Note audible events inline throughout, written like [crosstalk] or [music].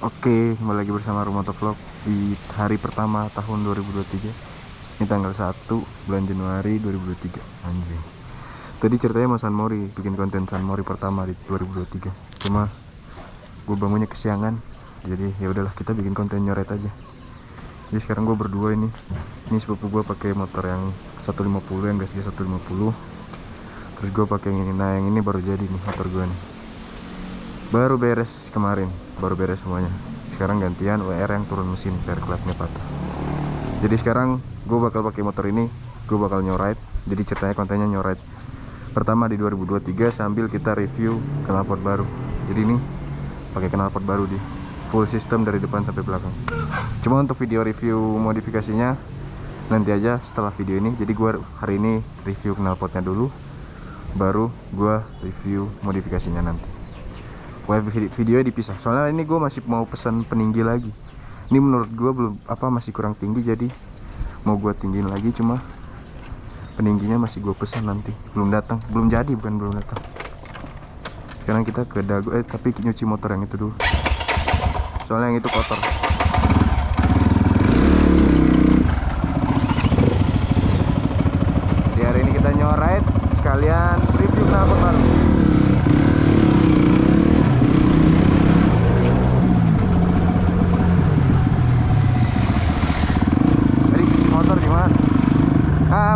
Oke, kembali lagi bersama Rumoto Vlog di hari pertama tahun 2023 Ini tanggal 1 bulan Januari 2023 Anjing. Tadi ceritanya mau San Mori, bikin konten San Mori pertama di 2023 Cuma gue bangunnya kesiangan. Jadi ya udahlah kita bikin konten nyoret aja. Jadi sekarang gue berdua ini Ini sepupu gue pakai motor yang 150 yang gasnya 150 Terus gue pakai yang ini, nah yang ini baru jadi nih motor gue nih baru beres kemarin baru beres semuanya. Sekarang gantian WR yang turun mesin biar klepnya patah jadi sekarang gue bakal pakai motor ini gue bakal nyoride jadi ceritanya kontennya nyoride pertama di 2023 sambil kita review knalpot baru. Jadi ini pakai knalpot baru di full system dari depan sampai belakang. Cuma untuk video review modifikasinya nanti aja setelah video ini. Jadi gue hari ini review knalpotnya dulu baru gue review modifikasinya nanti video dipisah. Soalnya ini gue masih mau pesan peninggi lagi. Ini menurut gue belum apa masih kurang tinggi jadi mau gue tinggiin lagi cuma peningginya masih gue pesan nanti. Belum datang. Belum jadi bukan belum datang. Sekarang kita ke dago eh tapi nyuci motor yang itu dulu. Soalnya yang itu kotor di hari ini kita nyoride sekalian review knalpot baru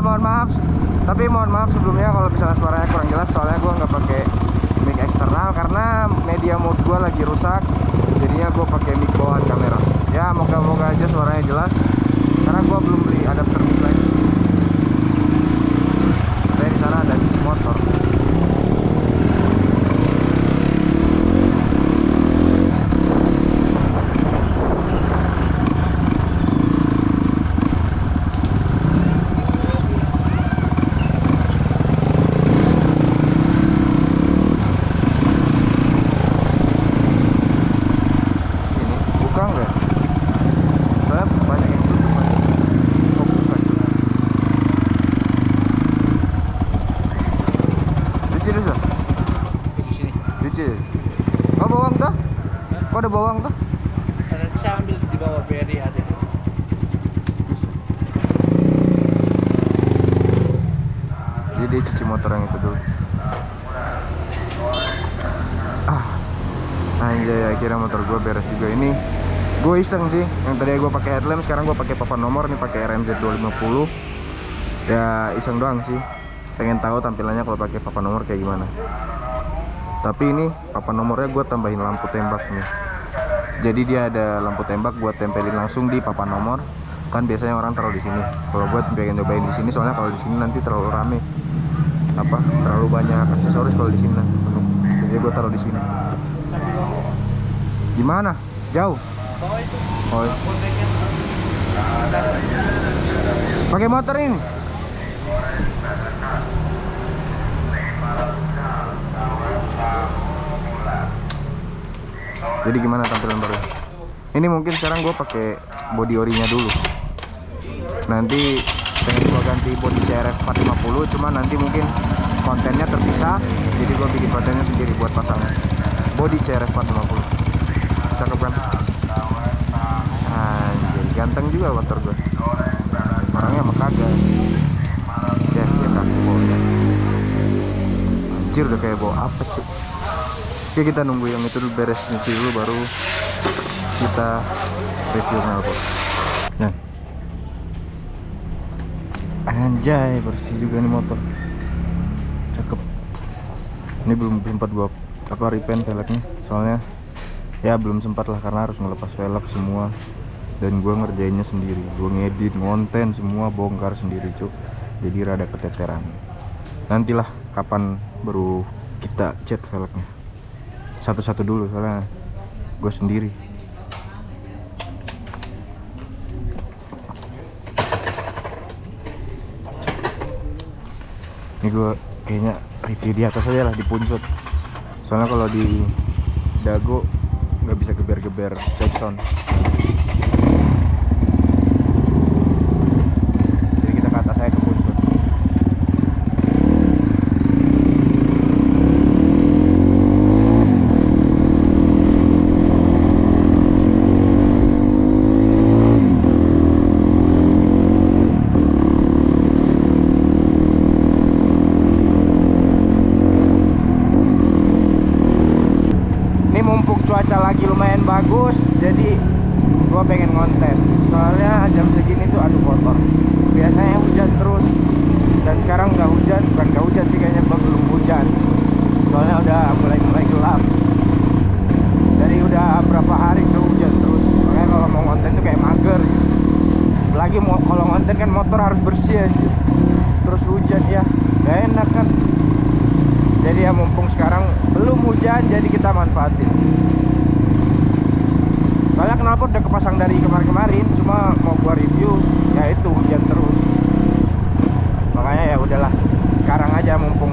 mohon maaf tapi mohon maaf sebelumnya kalau misalnya suaranya kurang jelas soalnya gue nggak pakai mic eksternal karena media mode gue lagi rusak jadinya gue pakai bawaan kamera. Ya moga-moga aja suaranya jelas karena gue belum beli adapter mic lagi tapi di sana ada cuci motor Kok ada bawang tuh? Ada bisa ambil di bawah beri ada. Jadi dia cuci motor yang itu dulu. Ah, anjay akhirnya motor gue beres juga ini. Gue iseng sih, yang tadi gue pakai headlamp, sekarang gue pakai papan nomor nih pakai RMZ 250. Ya iseng doang sih, pengen tahu tampilannya kalau pakai papan nomor kayak gimana tapi ini papan nomornya gue tambahin lampu tembak nih jadi dia ada lampu tembak buat tempelin langsung di papan nomor. Kan biasanya orang taruh di sini. Kalau buat pengen nyobain di sini soalnya kalau di sini nanti terlalu rame. Apa terlalu banyak aksesoris kalau di sini jadi gue taruh di sini. Gimana jauh. Iya. pakai motor ini jadi gimana tampilan baru ini mungkin sekarang gue pakai body orinya dulu. Nanti pengen gue ganti body CRF 450 cuma nanti mungkin kontennya terpisah jadi gue bikin kontennya sendiri buat pasang body CRF 450 cakep kan? Anjir ganteng juga motor gue orangnya mah kagak. Ya dia kaki anjir udah kayak bawa apa Oke kita nunggu yang itu beres nyuci dulu baru kita review knalpot. Nah. Anjay bersih juga nih motor. Cakep. Ini belum sempat gua apa repaint velgnya soalnya ya belum sempat lah karena harus ngelepas velg semua dan gua ngerjainnya sendiri gua ngedit ngonten semua bongkar sendiri cuk jadi rada keteteran nantilah kapan baru kita cat velgnya satu-satu dulu soalnya gue sendiri. Ini gue kayaknya review di atas aja lah di puncot soalnya kalau di dago nggak bisa geber-geber check sound Bayamón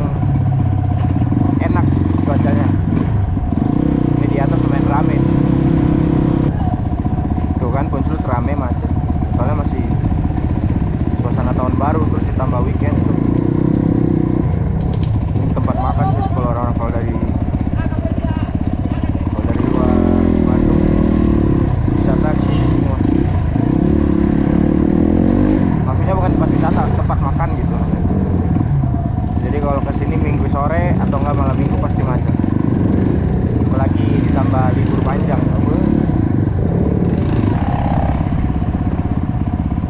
bánh dầm nó mướn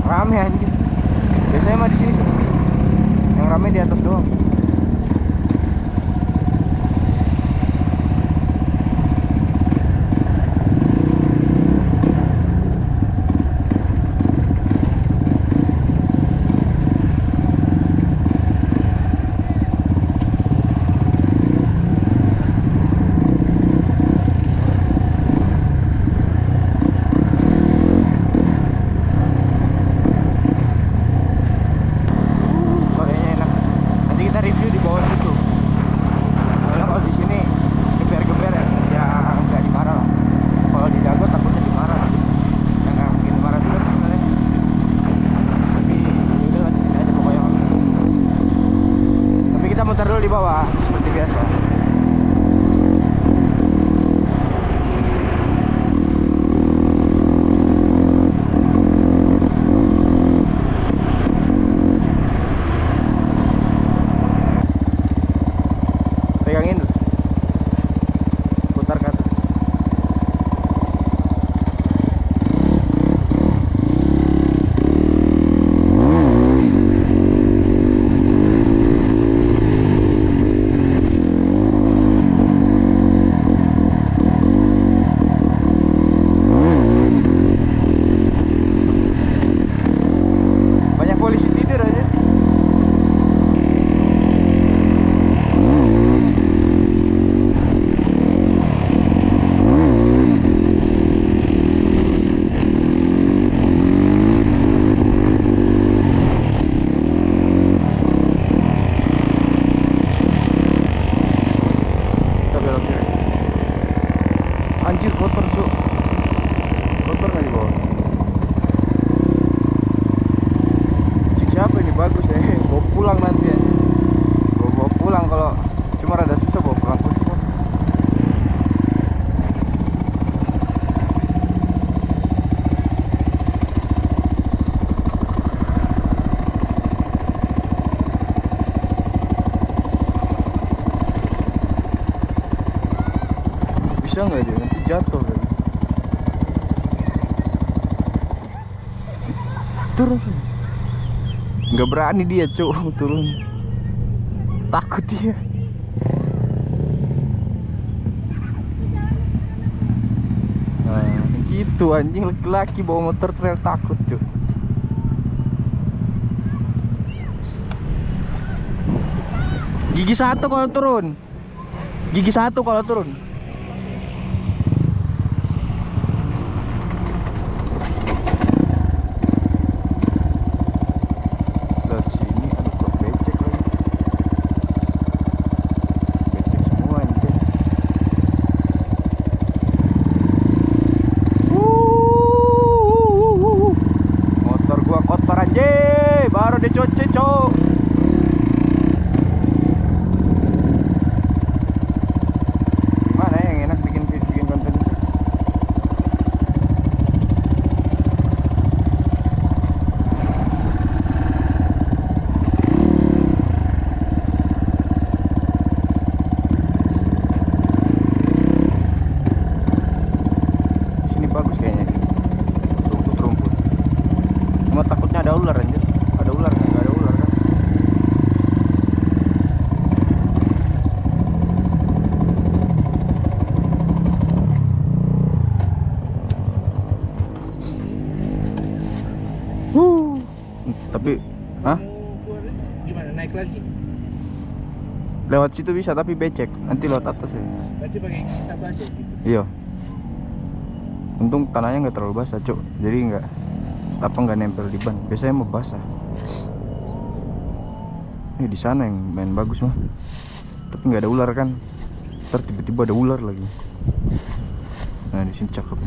rám hen bilangin bisa nggak dia nanti jatuh kan? turun nggak berani dia cuk [laughs] turun. Takut dia. Nah, gitu anjing. Laki-laki bawa motor trail takut cuk. Gigi satu kalau turun. Gigi satu kalau turun. Lagi? lewat situ bisa tapi becek. Nanti lewat atas ya. Berarti pakai satu aja gitu. iya. Untung tanahnya nggak terlalu basah cuk. Jadi nggak apa nggak nempel di ban. Biasanya mau basah. Eh di sana yang main bagus mah. Tapi nggak ada ular kan? Ntar tiba-tiba ada ular lagi. Nah di sini cakep.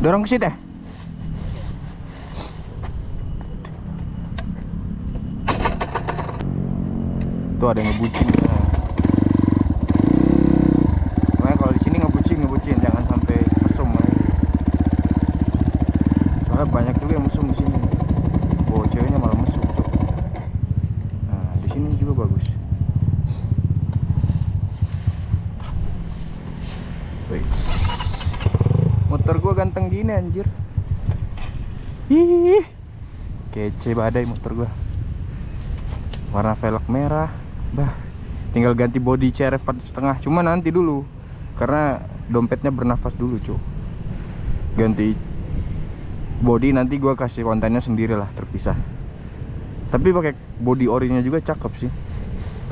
Dorong ke situ. ya tuh ada yang ngebucin Makanya kalau di sini ngebucin ngebucin jangan sampai mesum ya. Soalnya banyak juga yang mesum di sini. Oh ceweknya malah mesum tuh. Nah di sini juga bagus. Wait. Motor gua ganteng gini anjir. Ih. Kece badai motor gua. Warna velg merah. Bah, tinggal ganti body CRF 4,5 cuma nanti dulu karena dompetnya bernafas dulu cuy ganti body nanti gua kasih kontennya sendiri lah terpisah. Tapi pakai body orinya juga cakep sih.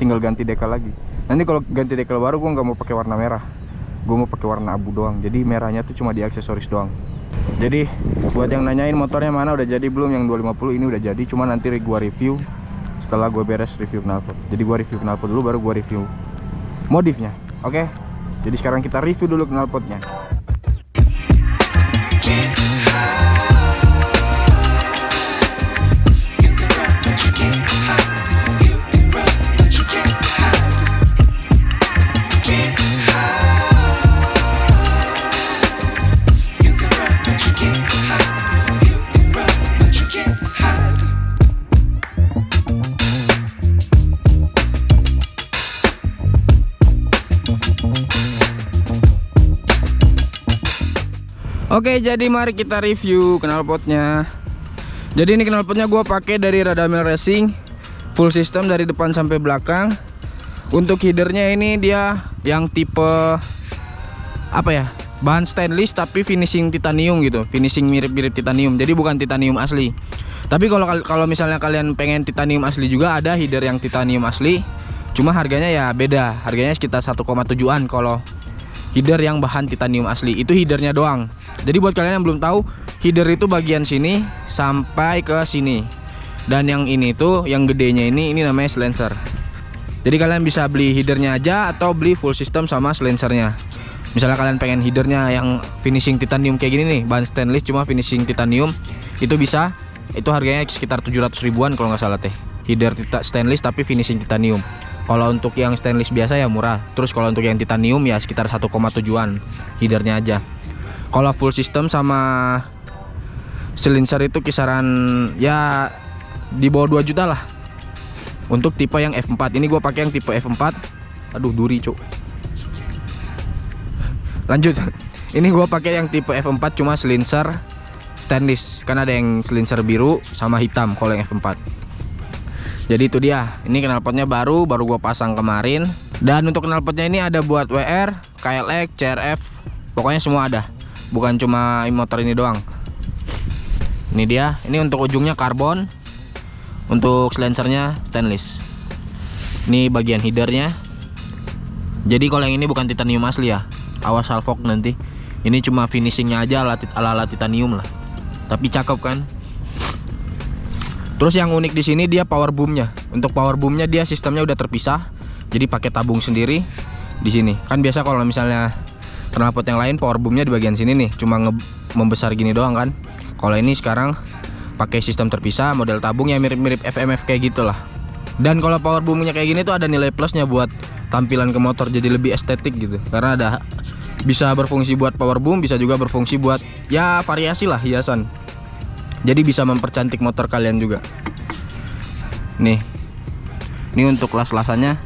Tinggal ganti decal lagi. Nanti kalau ganti decal baru gua nggak mau pakai warna merah. Gua mau pakai warna abu doang. Jadi merahnya tuh cuma di aksesoris doang. Jadi buat yang nanyain motornya mana udah jadi belum? Yang 250 ini udah jadi. Cuma nanti gua review setelah gue beres review knalpot. Jadi gue review knalpot dulu baru gue review modifnya oke? Jadi sekarang kita review dulu knalpotnya Oke, jadi mari kita review knalpotnya. Jadi ini knalpotnya gua pakai dari Radamel Racing, full system dari depan sampai belakang. Untuk headernya ini dia yang tipe apa ya? Bahan stainless tapi finishing titanium gitu, finishing mirip-mirip titanium. Jadi bukan titanium asli. Tapi kalau kalau misalnya kalian pengen titanium asli juga ada header yang titanium asli. Cuma harganya ya beda, harganya sekitar 1,7an kalau header yang bahan titanium asli. Itu headernya doang. Jadi buat kalian yang belum tahu, header itu bagian sini sampai ke sini. Dan yang ini tuh, yang gedenya ini, ini namanya silencer. Jadi kalian bisa beli headernya aja atau beli full system sama silencernya. Misalnya kalian pengen headernya yang finishing titanium kayak gini nih, bahan stainless cuma finishing titanium, itu bisa. Itu harganya sekitar 700 ribuan kalau nggak salah teh. Header stainless tapi finishing titanium. Kalau untuk yang stainless biasa ya murah. Terus kalau untuk yang titanium ya sekitar 1,7an headernya aja. Kalau full system sama silencer itu kisaran ya di bawah 2 juta lah. Untuk tipe yang F4 ini gue pakai yang tipe F4 aduh duri cuk. Lanjut. [laughs] Ini gue pakai yang tipe F4 cuma silencer stainless. Kan ada yang silencer biru sama hitam kalau yang F4 jadi itu dia. Ini knalpotnya baru baru gue pasang kemarin. Dan untuk knalpotnya ini ada buat WR, KLX, CRF pokoknya semua ada. Bukan cuma motor ini doang. Ini dia. Ini untuk ujungnya karbon. Untuk silencernya stainless. Ini bagian headernya. Jadi kalau yang ini bukan titanium asli ya. Awas salfok nanti. Ini cuma finishingnya aja ala, ala, titanium lah. Tapi cakep kan terus yang unik di sini dia power boomnya. Untuk power boomnya dia sistemnya udah terpisah jadi pakai tabung sendiri di sini. Kan biasa kalau misalnya knalpot yang lain power boomnya di bagian sini nih cuma membesar gini doang kan. Kalau ini sekarang pakai sistem terpisah model tabung yang mirip-mirip FMF kayak gitulah. Dan kalau power boomnya kayak gini tuh ada nilai plusnya buat tampilan ke motor jadi lebih estetik gitu. Karena ada bisa berfungsi buat power boom bisa juga berfungsi buat ya variasi lah hiasan jadi bisa mempercantik motor kalian juga. Nih. Ini untuk las-lasannya.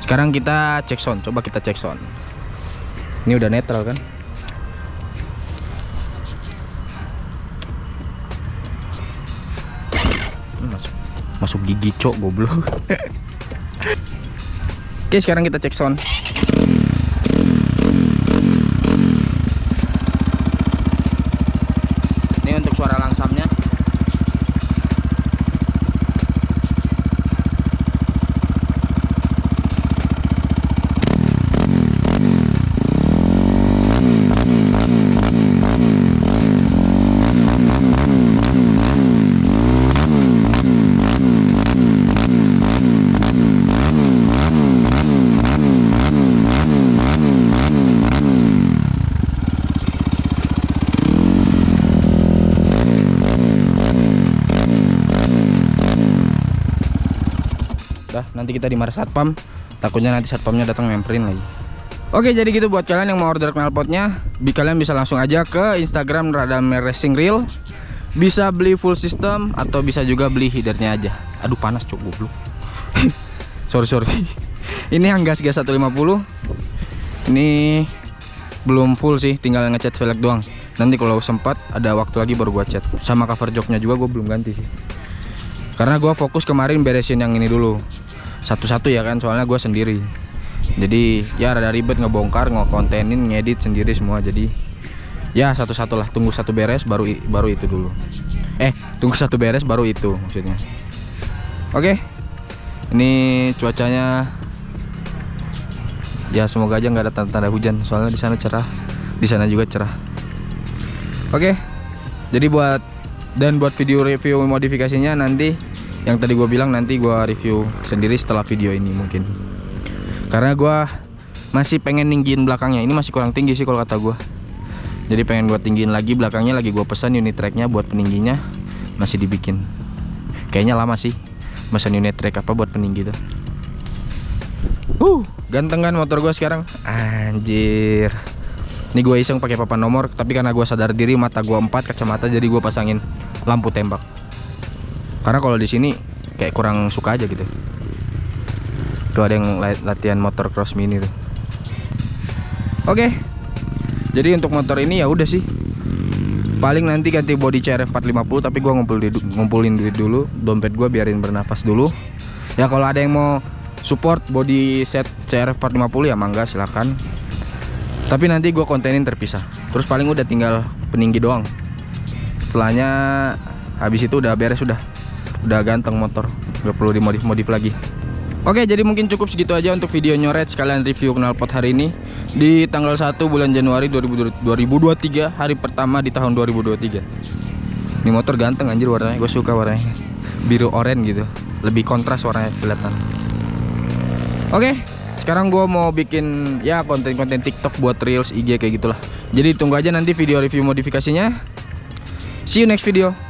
Sekarang kita cek sound. Coba kita cek sound. Ini udah netral kan? Masuk, gigi cok goblok. [laughs] Oke sekarang kita cek sound kita dimarah satpam. Takutnya nanti satpamnya datang nyamperin lagi. Oke jadi gitu buat kalian yang mau order knalpotnya kalian bisa langsung aja ke Instagram Radame Racing Reel. Bisa beli full system atau bisa juga beli headernya aja. Aduh panas cuk goblok. [laughs] Sorry sorry. [laughs] Ini yang gas gas 150 ini belum full sih tinggal ngecat velg doang. Nanti kalau sempat ada waktu lagi baru gua cat. Sama cover joknya juga gue belum ganti sih. Karena gua fokus kemarin beresin yang ini dulu satu-satu ya kan soalnya gua sendiri. Jadi ya rada ribet ngebongkar ngekontenin ngedit sendiri semua. Jadi ya satu-satu lah. Tunggu satu beres baru baru itu dulu. Eh tunggu satu beres baru itu maksudnya. Oke. Ini cuacanya. Ya semoga aja nggak ada tanda-tanda hujan. Soalnya di sana cerah. Di sana juga cerah. Oke. Jadi buat dan buat video review modifikasinya nanti yang tadi gua bilang nanti gua review sendiri setelah video ini mungkin. Karena gua masih pengen ninggiin belakangnya. Ini masih kurang tinggi sih kalau kata gua. Jadi pengen gua tinggiin lagi belakangnya lagi gua pesan unit tracknya buat peningginya. Masih dibikin. Kayaknya lama sih pesan unit track apa buat peninggi tuh. Uh ganteng kan motor gua sekarang? Anjir. Ini gue iseng pakai papan nomor tapi karena gua sadar diri mata gua 4 kacamata jadi gua pasangin lampu tembak karena kalau di sini kayak kurang suka aja gitu. Tuh ada yang la- latihan motor cross mini tuh. Oke. Jadi untuk motor ini ya udah sih. Paling nanti ganti body CRF 450 tapi gua ngumpul di- ngumpulin duit dulu. Dompet gua biarin bernafas dulu. Ya kalau ada yang mau support body set CRF 450 ya mangga silahkan tapi nanti gua kontenin terpisah. Terus paling udah tinggal peninggi doang. Setelahnya habis itu udah beres udah udah ganteng motor. Nggak perlu dimodif modif lagi. Oke jadi mungkin cukup segitu aja untuk video nyoret sekalian review knalpot hari ini. Di tanggal 1 bulan Januari 2000 2023 hari pertama di tahun 2023 Ini motor ganteng anjir warnanya. Gue suka warnanya. Biru oranye gitu. Lebih kontras warnanya kelihatan. Oke sekarang gue mau bikin ya konten-konten TikTok buat Reels IG kayak gitulah. Jadi tunggu aja nanti video review modifikasinya. See you next video